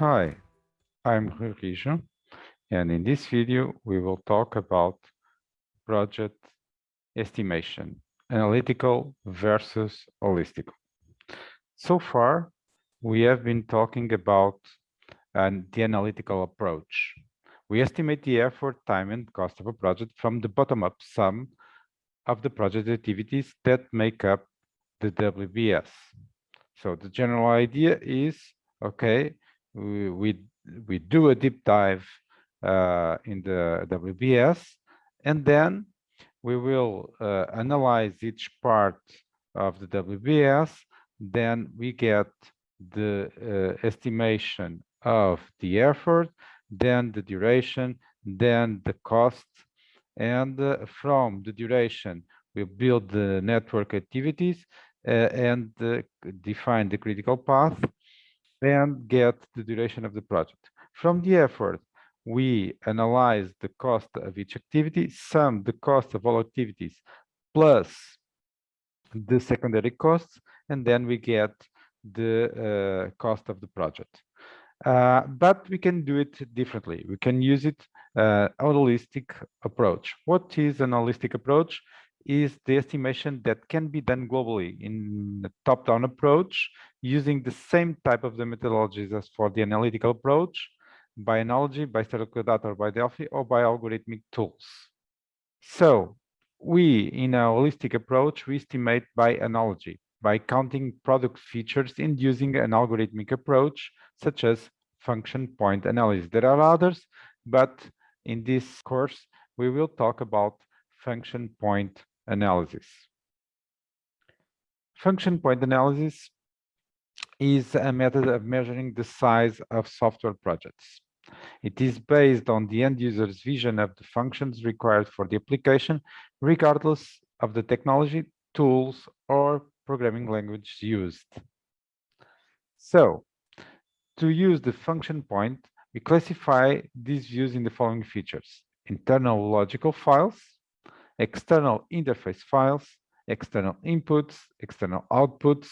Hi, I'm Rijo, and in this video, we will talk about project estimation, analytical versus holistic. So far, we have been talking about uh, the analytical approach. We estimate the effort, time, and cost of a project from the bottom-up sum of the project activities that make up the WBS. So the general idea is, okay, we, we, we do a deep dive uh, in the WBS, and then we will uh, analyze each part of the WBS, then we get the uh, estimation of the effort, then the duration, then the cost, and uh, from the duration, we build the network activities uh, and uh, define the critical path and get the duration of the project. From the effort, we analyze the cost of each activity, sum the cost of all activities plus the secondary costs, and then we get the uh, cost of the project. Uh, but we can do it differently. We can use it uh, holistic approach. What is an holistic approach? Is the estimation that can be done globally in the top-down approach using the same type of the methodologies as for the analytical approach, by analogy, by statistical data, or by Delphi, or by algorithmic tools. So we, in a holistic approach, we estimate by analogy, by counting product features and using an algorithmic approach, such as function point analysis. There are others, but in this course, we will talk about function point analysis. Function point analysis is a method of measuring the size of software projects. It is based on the end user's vision of the functions required for the application, regardless of the technology, tools, or programming language used. So, to use the function point, we classify these views in the following features. Internal logical files, external interface files, external inputs, external outputs,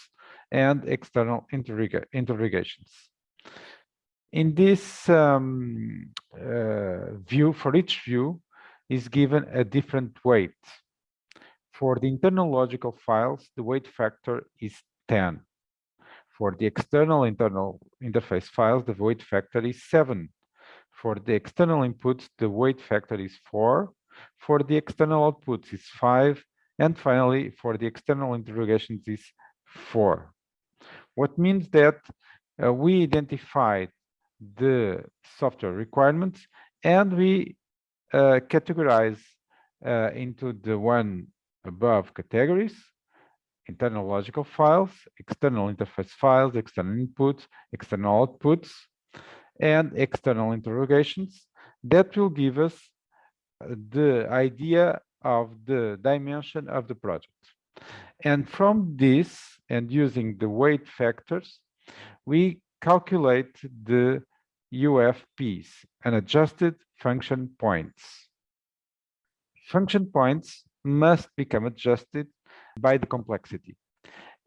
and external interrogations. In this um, uh, view, for each view is given a different weight. For the internal logical files, the weight factor is 10. For the external internal interface files, the weight factor is 7. For the external inputs, the weight factor is 4. For the external outputs is 5. And finally, for the external interrogations is 4. What means that uh, we identified the software requirements and we uh, categorize uh, into the one above categories, internal logical files, external interface files, external inputs, external outputs, and external interrogations that will give us the idea of the dimension of the project. And from this, and using the weight factors, we calculate the UFPs, unadjusted function points. Function points must become adjusted by the complexity.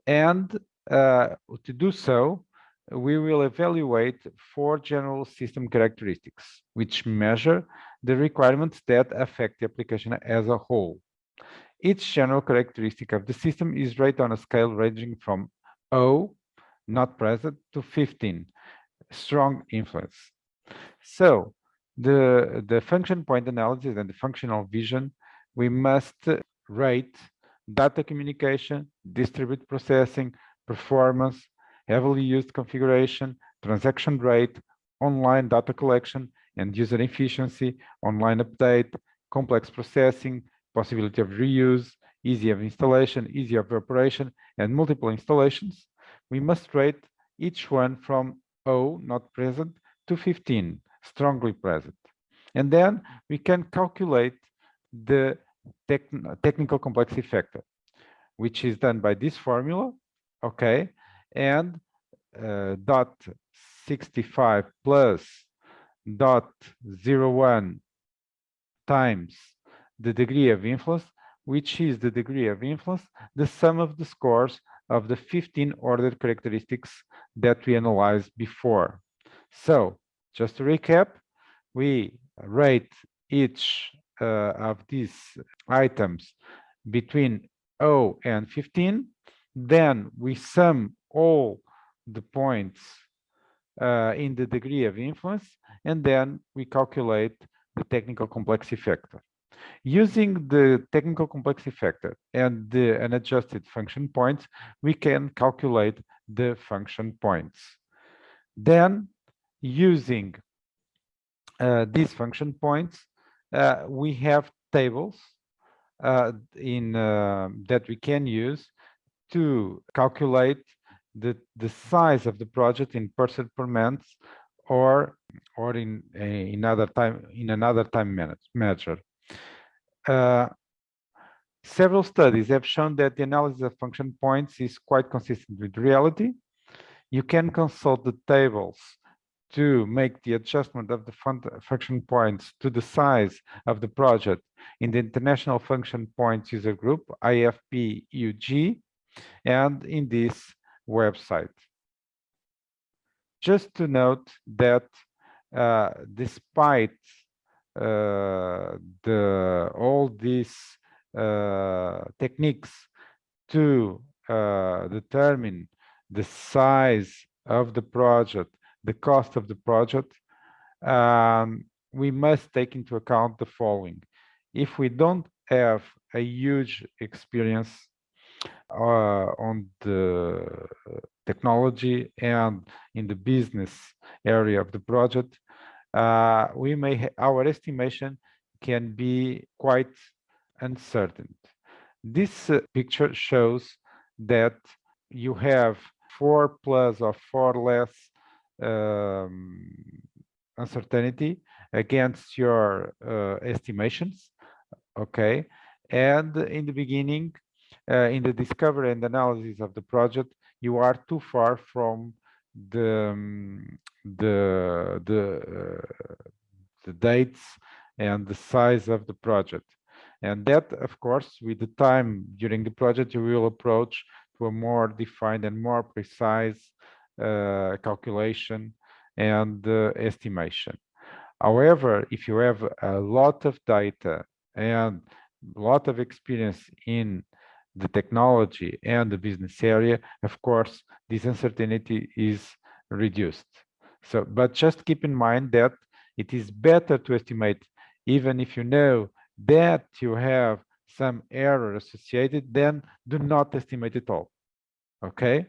And uh, to do so, we will evaluate four general system characteristics, which measure the requirements that affect the application as a whole. Each general characteristic of the system is rated on a scale ranging from 0, not present, to 15, strong influence. So the, the function point analysis and the functional vision we must rate data communication, distributed processing, performance, heavily used configuration, transaction rate, online data collection, and user efficiency, online update, complex processing, possibility of reuse, easy of installation, easy of operation, and multiple installations. We must rate each one from O, not present, to 15, strongly present. And then we can calculate the tech, technical complexity factor, which is done by this formula, okay, and uh, dot 65 plus dot 01 times the degree of influence, which is the degree of influence, the sum of the scores of the 15 ordered characteristics that we analyzed before. So just to recap, we rate each uh, of these items between 0 and 15. Then we sum all the points uh, in the degree of influence, and then we calculate the technical complexity factor. Using the technical complexity factor and the unadjusted function points, we can calculate the function points. Then, using uh, these function points, uh, we have tables uh, in uh, that we can use to calculate the the size of the project in percent per month or or in in other time in another time measure. Uh, several studies have shown that the analysis of function points is quite consistent with reality. You can consult the tables to make the adjustment of the function points to the size of the project in the International Function Points User Group, IFPUG, and in this website. Just to note that uh, despite uh, the all these uh, techniques to uh, determine the size of the project, the cost of the project, um, we must take into account the following. If we don't have a huge experience on the technology and in the business area of the project, uh, we may our estimation can be quite uncertain. This uh, picture shows that you have four plus or four less um, uncertainty against your uh, estimations okay and in the beginning uh, in the discovery and analysis of the project, you are too far from the um, the the uh, the dates and the size of the project. And that, of course, with the time during the project, you will approach to a more defined and more precise uh, calculation and uh, estimation. However, if you have a lot of data and a lot of experience in the technology and the business area, of course, this uncertainty is reduced. So, but just keep in mind that it is better to estimate, even if you know that you have some error associated, then do not estimate at all. Okay?